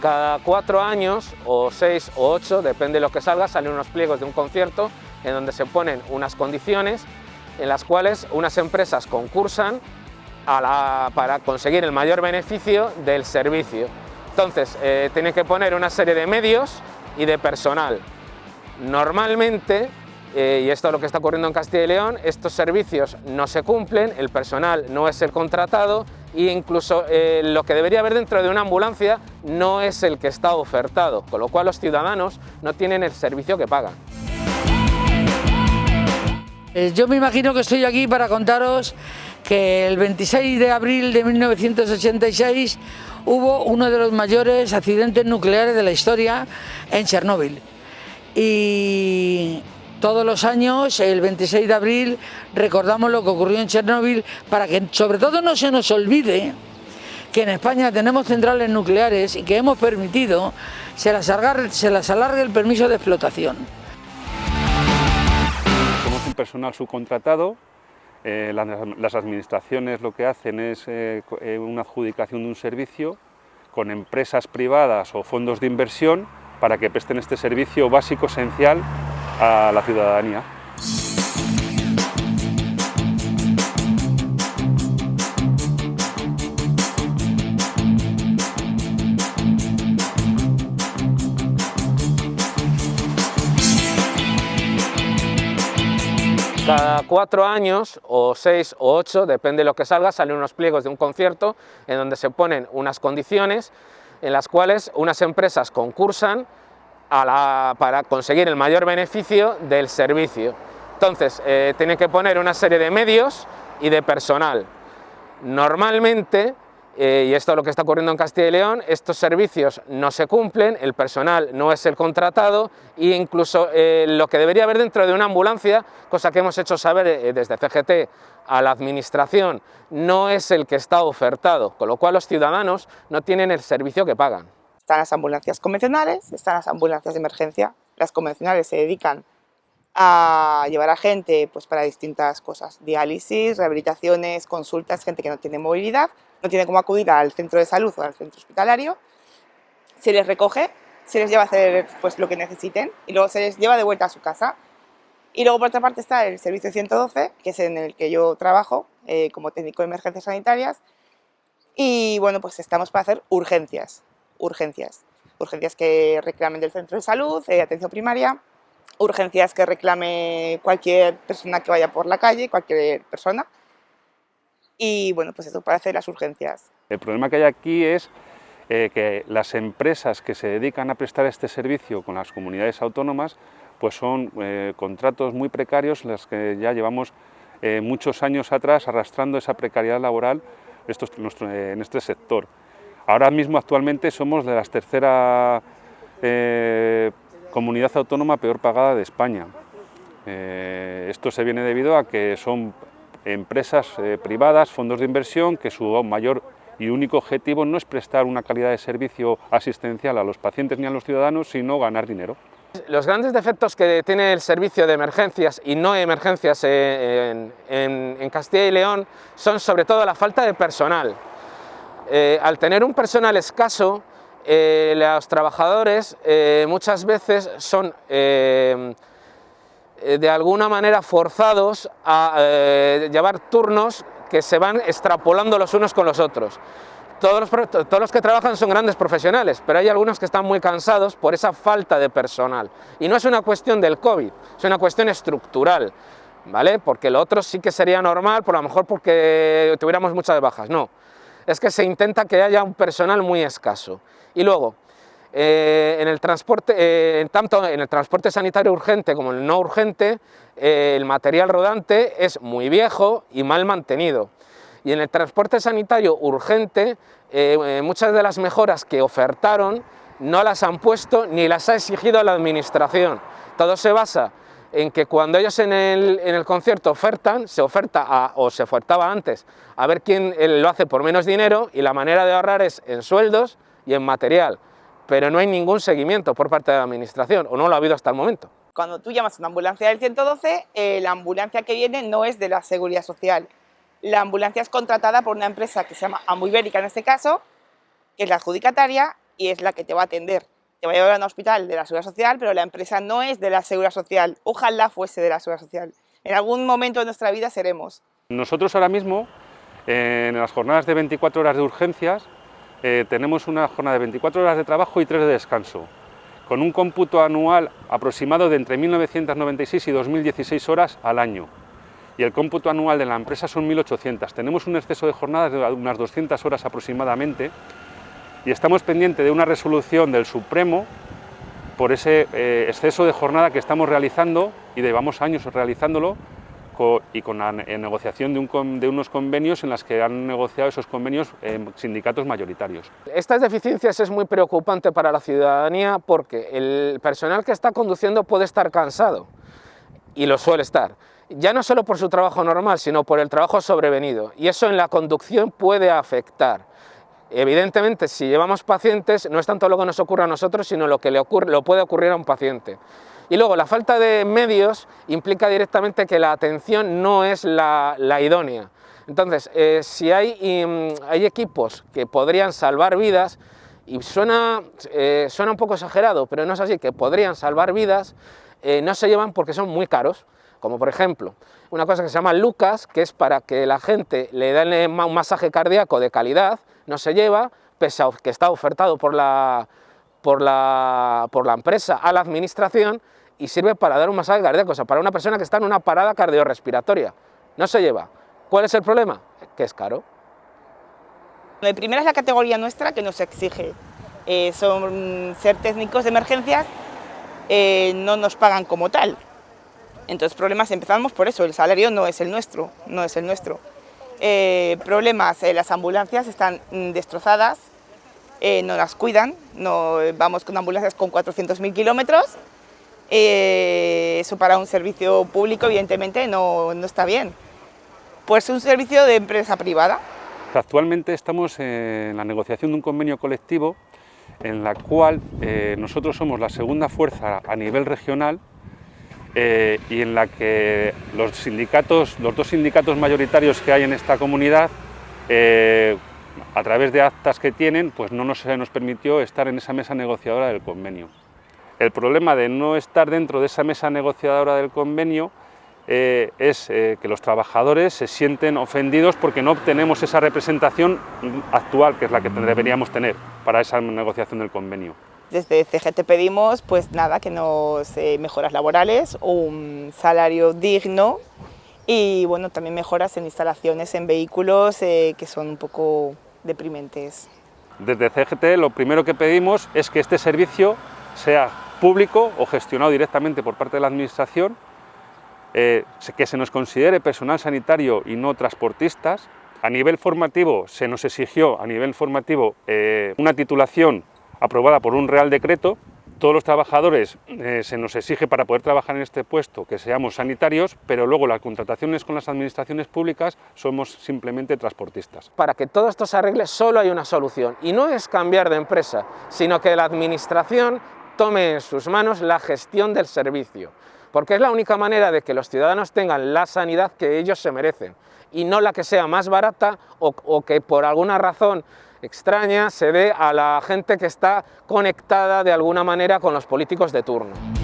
Cada cuatro años, o seis o ocho, depende de lo que salga, salen unos pliegos de un concierto en donde se ponen unas condiciones en las cuales unas empresas concursan para conseguir el mayor beneficio del servicio. Entonces, eh, tienen que poner una serie de medios y de personal. Normalmente, eh, y esto es lo que está ocurriendo en Castilla y León, estos servicios no se cumplen, el personal no es el contratado e incluso eh, lo que debería haber dentro de una ambulancia no es el que está ofertado, con lo cual los ciudadanos no tienen el servicio que pagan. Eh, yo me imagino que estoy aquí para contaros que el 26 de abril de 1986 hubo uno de los mayores accidentes nucleares de la historia en Chernóbil. Todos los años, el 26 de abril, recordamos lo que ocurrió en Chernóbil para que sobre todo no se nos olvide que en España tenemos centrales nucleares y que hemos permitido se las se las alargue el permiso de explotación. Personal subcontratado, eh, las, administraciones lo que hacen es eh, eh, una adjudicación de un servicio con empresas privadas o fondos de inversión para que presten este servicio básico esencial a la ciudadanía. Cada cuatro años, o seis o ocho, depende de lo que salga, salen unos pliegos de un concierto en donde se ponen unas condiciones en las cuales unas empresas concursan para conseguir el mayor beneficio del servicio. Entonces, eh, tienen que poner una serie de medios y de personal. Normalmente eh, y esto es lo que está ocurriendo en Castilla y León, estos servicios no se cumplen, el personal no es el contratado e incluso eh, lo que debería haber dentro de una ambulancia, cosa que hemos hecho saber eh, desde CGT a la administración, no es el que está ofertado, con lo cual los ciudadanos no tienen el servicio que pagan. Están las ambulancias convencionales, están las ambulancias de emergencia, las convencionales se dedican a llevar a gente pues, para distintas cosas, diálisis, rehabilitaciones, consultas, gente que no tiene movilidad, no tiene cómo acudir al centro de salud o al centro hospitalario, se les recoge, se les lleva a hacer pues, lo que necesiten y luego se les lleva de vuelta a su casa. Y luego por otra parte está el servicio 112, que es en el que yo trabajo eh, como técnico de emergencias sanitarias. Y bueno, pues estamos para hacer urgencias, urgencias, urgencias que reclamen del centro de salud, de atención primaria, urgencias que reclame cualquier persona que vaya por la calle, cualquier persona, y bueno, pues eso para hacer las urgencias. El problema que hay aquí es eh, que las empresas que se dedican a prestar este servicio con las comunidades autónomas pues son eh, contratos muy precarios los que ya llevamos eh, muchos años atrás arrastrando esa precariedad laboral en este sector. Ahora mismo actualmente somos de la tercera comunidad autónoma peor pagada de España. esto se viene debido a que son empresas eh, privadas, fondos de inversión, que su mayor y único objetivo no es prestar una calidad de servicio asistencial a los pacientes ni a los ciudadanos, sino ganar dinero. Los grandes defectos que tiene el servicio de emergencias y no emergencias en, Castilla y León son sobre todo la falta de personal. Eh, al tener un personal escaso, eh, los trabajadores muchas veces son eh, de alguna manera forzados a eh, llevar turnos que se van extrapolando los unos con los otros. Todos los, todos los, que trabajan son grandes profesionales, pero hay algunos que están muy cansados por esa falta de personal. Y no es una cuestión del COVID, es una cuestión estructural, ¿vale? Porque lo otro sí que sería normal, por lo mejor porque tuviéramos muchas bajas, no. Es que se intenta que haya un personal muy escaso. Y luego, eh, en, el transporte, eh, tanto en el transporte sanitario urgente como en el no urgente, eh, el material rodante es muy viejo y mal mantenido. Y en el transporte sanitario urgente, muchas de las mejoras que ofertaron no las han puesto ni las ha exigido la administración. Todo se basa en que cuando ellos en el, en el concierto ofertan, se oferta, o se ofertaba antes, a ver quién lo hace por menos dinero y la manera de ahorrar es en sueldos y en material pero no hay ningún seguimiento por parte de la administración, o no lo ha habido hasta el momento. Cuando tú llamas a una ambulancia del 112, eh, la ambulancia que viene no es de la Seguridad Social. La ambulancia es contratada por una empresa que se llama Ambuibérica en este caso, que es la adjudicataria, y es la que te va a atender. Te va a llevar a un hospital de la Seguridad Social, pero la empresa no es de la Seguridad Social. Ojalá fuese de la Seguridad Social. En algún momento de nuestra vida seremos. Nosotros ahora mismo, en las jornadas de 24 horas de urgencias, eh, tenemos una jornada de 24 horas de trabajo y 3 de descanso, con un cómputo anual aproximado de entre 1996 y 2016 horas al año. Y el cómputo anual de la empresa son 1.800. Tenemos un exceso de jornadas de unas 200 horas aproximadamente y estamos pendientes de una resolución del Supremo por ese eh, exceso de jornada que estamos realizando y llevamos años realizándolo y con la negociación de, unos convenios en las que han negociado esos convenios sindicatos mayoritarios. Estas deficiencias es muy preocupante para la ciudadanía porque el personal que está conduciendo puede estar cansado y lo suele estar ya no solo por su trabajo normal, sino por el trabajo sobrevenido, y eso en la conducción puede afectar. Evidentemente, si llevamos pacientes, no es tanto lo que nos ocurre a nosotros, sino lo que le, ocurre, lo puede ocurrir a un paciente. Y luego, la falta de medios implica directamente que la atención no es la, idónea. Entonces, eh, si hay, mm, hay, equipos que podrían salvar vidas, y suena, eh, suena un poco exagerado, pero no es así, que podrían salvar vidas, eh, no se llevan porque son muy caros. Como por ejemplo, una cosa que se llama Lucas, que es para que la gente le den un masaje cardíaco de calidad, no se lleva, pese a que está ofertado por la, empresa a la administración y sirve para dar un masaje cardíaco, o sea, para una persona que está en una parada cardiorrespiratoria. No se lleva. ¿Cuál es el problema? Que es caro. La primera es la categoría nuestra que nos exige. Eh, son ser técnicos de emergencias, eh, no nos pagan como tal. Entonces problemas empezamos por eso, el salario no es el nuestro, no es el nuestro. Eh, problemas, eh, las ambulancias están mm, destrozadas, no las cuidan, no, vamos con ambulancias con 400.000 kilómetros, eso para un servicio público evidentemente no, no está bien. Pues un servicio de empresa privada. Actualmente estamos en la negociación de un convenio colectivo en la cual nosotros somos la segunda fuerza a nivel regional eh, y en la que los sindicatos, los dos sindicatos mayoritarios que hay en esta comunidad, eh, a través de actas que tienen, pues no nos, nos permitió estar en esa mesa negociadora del convenio. El problema de no estar dentro de esa mesa negociadora del convenio eh, es que los trabajadores se sienten ofendidos porque no obtenemos esa representación actual, que es la que deberíamos tener para esa negociación del convenio. Desde CGT pedimos, pues nada, que nos eh, mejoras laborales, un salario digno y bueno, también mejoras en instalaciones en vehículos eh, que son un poco deprimentes. Desde CGT lo primero que pedimos es que este servicio sea público o gestionado directamente por parte de la Administración, eh, que se nos considere personal sanitario y no transportistas. A nivel formativo se nos exigió a nivel formativo una titulación aprobada por un Real Decreto, todos los trabajadores eh, se nos exige para poder trabajar en este puesto que seamos sanitarios, pero luego las contrataciones con las administraciones públicas somos simplemente transportistas. Para que todo esto se arregle solo hay una solución y no es cambiar de empresa, sino que la administración tome en sus manos la gestión del servicio, porque es la única manera de que los ciudadanos tengan la sanidad que ellos se merecen y no la que sea más barata o, que por alguna razón extraña se ve a la gente que está conectada de alguna manera con los políticos de turno.